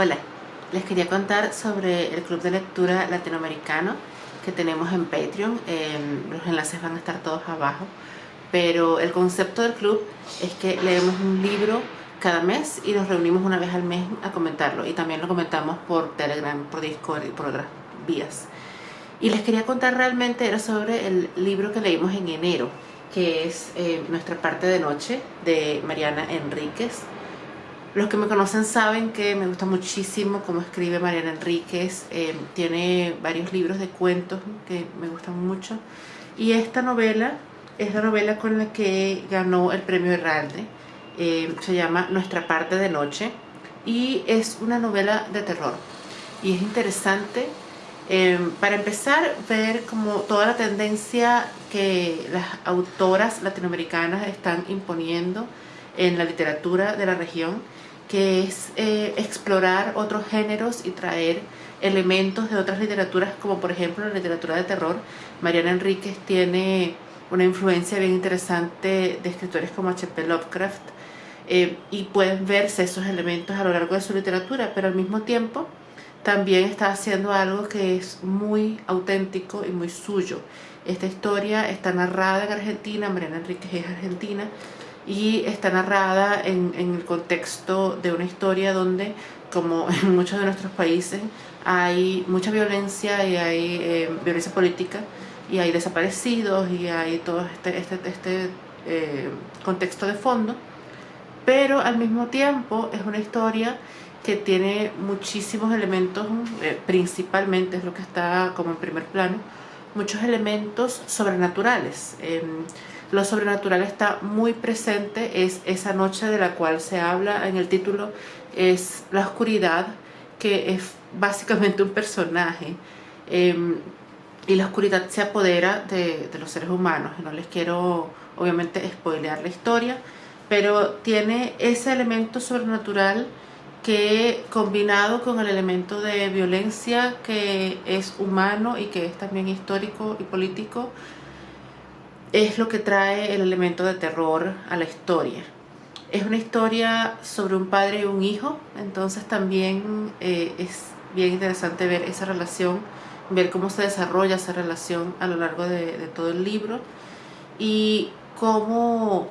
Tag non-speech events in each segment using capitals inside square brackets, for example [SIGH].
Hola, les quería contar sobre el club de lectura latinoamericano que tenemos en Patreon. los enlaces van a estar todos abajo. Pero el concepto del club es que leemos un libro cada mes y nos reunimos una vez al mes a comentarlo. Y también lo comentamos por Telegram, por Discord y por otras vías. Y les quería contar realmente era sobre el libro que leímos en enero, que es eh, Nuestra parte de noche de Mariana Enríquez los que me conocen saben que me gusta muchísimo cómo escribe Mariana Enríquez. Eh, tiene varios libros de cuentos que me gustan mucho. Y esta novela es la novela con la que ganó el premio Herralde. Eh, se llama Nuestra parte de noche. Y es una novela de terror. Y es interesante, eh, para empezar, ver como toda la tendencia que las autoras latinoamericanas están imponiendo en la literatura de la región que es eh, explorar otros géneros y traer elementos de otras literaturas, como por ejemplo la literatura de terror. Mariana Enríquez tiene una influencia bien interesante de escritores como H.P. Lovecraft, eh, y pueden verse esos elementos a lo largo de su literatura, pero al mismo tiempo también está haciendo algo que es muy auténtico y muy suyo. Esta historia está narrada en Argentina, Mariana Enríquez es argentina, y está narrada en, el contexto de una historia donde, como [LAUGHS] en muchos de nuestros países, hay mucha violencia y hay eh, violencia política y hay desaparecidos y hay todo este, este, este eh, contexto de fondo, pero al mismo tiempo es una historia que tiene muchísimos elementos, eh, principalmente es lo que está como en primer plano, muchos elementos sobrenaturales. Lo sobrenatural está muy presente, es esa noche de la cual se habla en el título, es la oscuridad, que es básicamente un personaje. Em, y la oscuridad se apodera de, los seres humanos. No les quiero, obviamente, spoilear la historia, pero tiene ese elemento sobrenatural que combinado con el elemento de violencia que es humano y que es también histórico y político, es lo que trae el elemento de terror a la historia. Es una historia sobre un padre y un hijo, entonces también eh, es bien interesante ver esa relación, ver cómo se desarrolla esa relación a lo largo de, todo el libro y cómo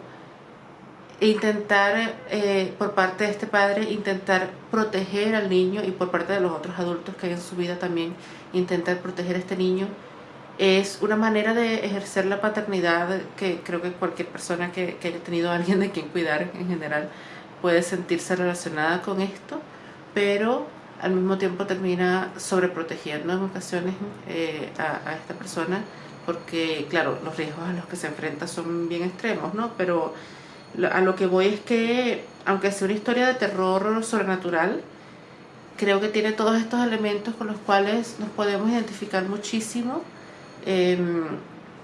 intentar, eh, por parte de este padre, intentar proteger al niño y por parte de los otros adultos que hay en su vida también, intentar proteger a este niño es una manera de ejercer la paternidad que creo que cualquier persona que, haya tenido a alguien de quien cuidar en general puede sentirse relacionada con esto, pero al mismo tiempo termina sobreprotegiendo en ocasiones eh, a, esta persona porque claro, los riesgos a los que se enfrenta son bien extremos, ¿no? Pero a lo que voy es que, aunque sea una historia de terror sobrenatural, creo que tiene todos estos elementos con los cuales nos podemos identificar muchísimo Em,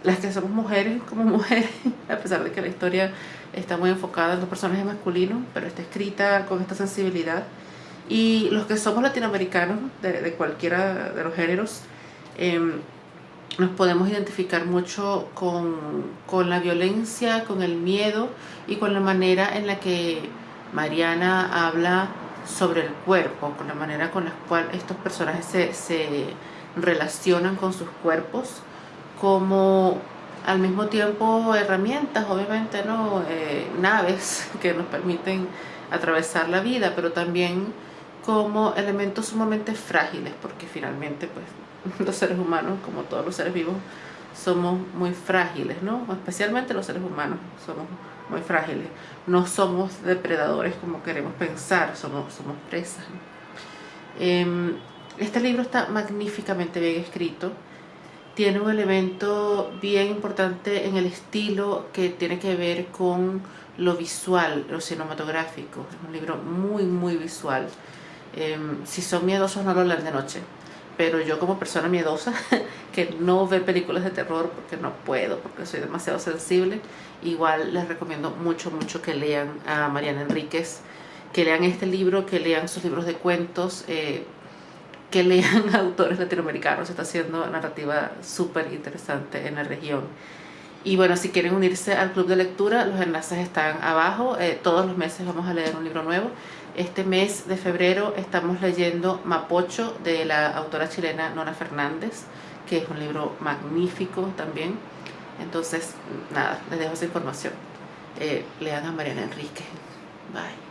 las que somos mujeres como [LAUGHS] mujeres, a pesar de que la historia está muy enfocada en los personajes masculinos, pero está escrita con esta sensibilidad. Y los que somos latinoamericanos, de, cualquiera de los géneros, em, nos podemos identificar mucho con, con, la violencia, con el miedo y con la manera en la que Mariana habla sobre el cuerpo, con la manera con la cual estos personajes se, se relacionan con sus cuerpos como al mismo tiempo herramientas, obviamente, ¿no? Eh, naves [LAUGHS] que nos permiten atravesar la vida, pero también como elementos sumamente frágiles, porque finalmente pues [LAUGHS] los seres humanos, como todos los seres vivos, somos muy frágiles, ¿no? Especialmente los seres humanos somos muy frágiles. No somos depredadores como queremos pensar, somos, somos presas. Em, este libro está magníficamente bien escrito tiene un elemento bien importante en el estilo que tiene que ver con lo visual, lo cinematográfico. Es un libro muy, muy visual. Em, si son miedosos no lo lean de noche, pero yo como persona miedosa, [LAUGHS] que no ve películas de terror porque no puedo, porque soy demasiado sensible, igual les recomiendo mucho, mucho que lean a Mariana Enríquez, que lean este libro, que lean sus libros de cuentos, eh, que lean [LAUGHS] autores latinoamericanos, está haciendo narrativa súper interesante en la región. Y bueno, si quieren unirse al club de lectura, los enlaces están abajo. Eh, todos los meses vamos a leer un libro nuevo. Este mes de febrero estamos leyendo Mapocho de la autora chilena Nora Fernández, que es un libro magnífico también. Entonces, nada, les dejo esa información. Eh, lean a Mariana Enrique. Bye.